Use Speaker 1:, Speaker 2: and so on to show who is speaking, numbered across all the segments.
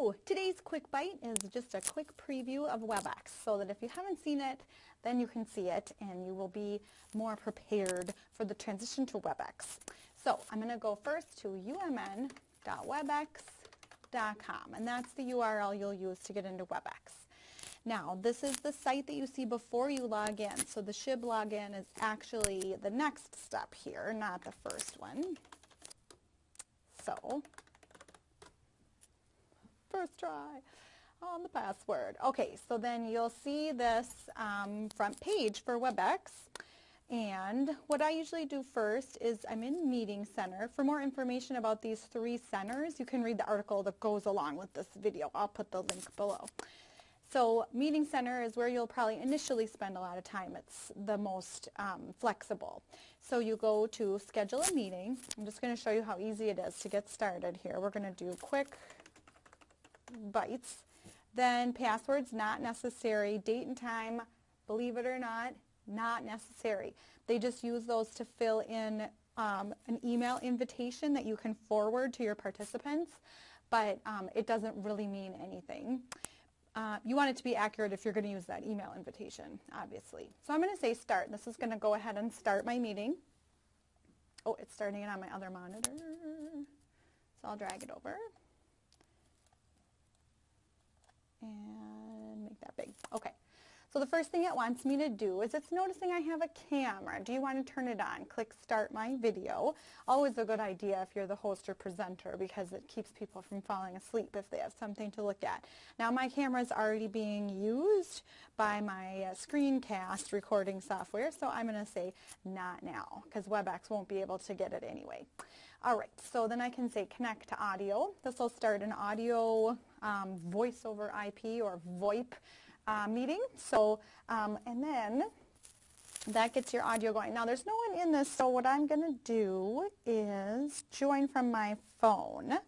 Speaker 1: So today's quick bite is just a quick preview of WebEx so that if you haven't seen it, then you can see it and you will be more prepared for the transition to WebEx. So I'm going to go first to umn.webex.com and that's the URL you'll use to get into WebEx. Now, this is the site that you see before you log in. So the SHIB login is actually the next step here, not the first one. So first try on the password. Okay, so then you'll see this um, front page for WebEx. And what I usually do first is I'm in Meeting Center. For more information about these three centers, you can read the article that goes along with this video. I'll put the link below. So Meeting Center is where you'll probably initially spend a lot of time. It's the most um, flexible. So you go to schedule a meeting. I'm just going to show you how easy it is to get started here. We're going to do quick bytes. Then passwords not necessary. Date and time, believe it or not, not necessary. They just use those to fill in um, an email invitation that you can forward to your participants, but um, it doesn't really mean anything. Uh, you want it to be accurate if you're going to use that email invitation, obviously. So I'm going to say start. This is going to go ahead and start my meeting. Oh, it's starting it on my other monitor. So I'll drag it over. And make that big. Okay. So the first thing it wants me to do is it's noticing I have a camera. Do you want to turn it on? Click start my video. Always a good idea if you're the host or presenter because it keeps people from falling asleep if they have something to look at. Now my camera is already being used by my uh, screencast recording software so I'm going to say not now because WebEx won't be able to get it anyway. All right, so then I can say connect to audio. This will start an audio um, voice over IP or VoIP uh, meeting. So, um, and then that gets your audio going. Now there's no one in this, so what I'm going to do is join from my phone.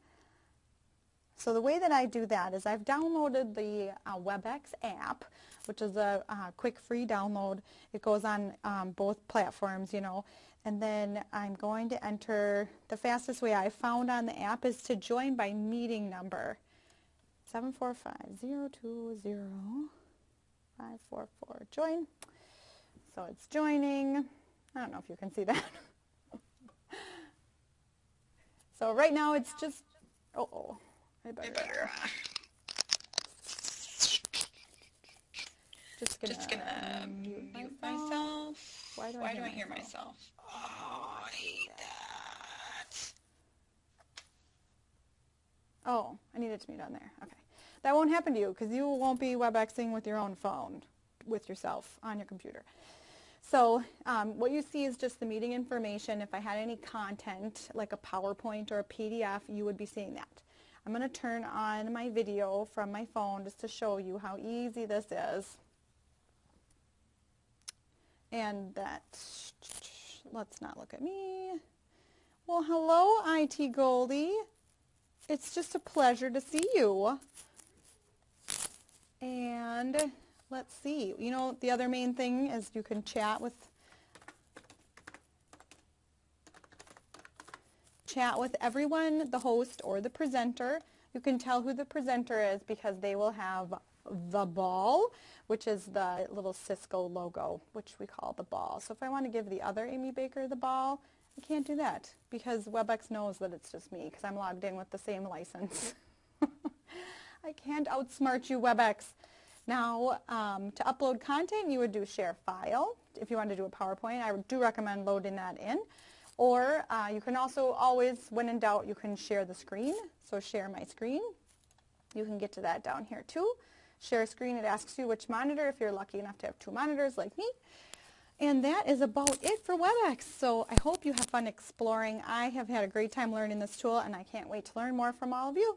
Speaker 1: So the way that I do that is I've downloaded the uh, WebEx app, which is a uh, quick free download. It goes on um, both platforms, you know. And then I'm going to enter, the fastest way I found on the app is to join by meeting number. 745-020-544. Join. So it's joining. I don't know if you can see that. so right now it's just, oh, oh I better, I better uh,
Speaker 2: just gonna, just gonna mute, mute myself. myself. Why do I, Why hear, do I hear myself? Oh, I hate that.
Speaker 1: Oh, I need it to mute on there. Okay. That won't happen to you because you won't be WebExing with your own phone, with yourself on your computer. So um, what you see is just the meeting information. If I had any content, like a PowerPoint or a PDF, you would be seeing that. I'm going to turn on my video from my phone just to show you how easy this is. And that, let's not look at me. Well, hello, IT Goldy. It's just a pleasure to see you. And let's see. You know, the other main thing is you can chat with chat with everyone, the host or the presenter. You can tell who the presenter is because they will have the ball, which is the little Cisco logo, which we call the ball. So if I want to give the other Amy Baker the ball, I can't do that because WebEx knows that it's just me because I'm logged in with the same license. I can't outsmart you, WebEx. Now, um, to upload content, you would do share file. If you want to do a PowerPoint, I do recommend loading that in. Or uh, you can also always, when in doubt, you can share the screen. So share my screen. You can get to that down here too. Share screen, it asks you which monitor, if you're lucky enough to have two monitors like me. And that is about it for WebEx. So I hope you have fun exploring. I have had a great time learning this tool, and I can't wait to learn more from all of you.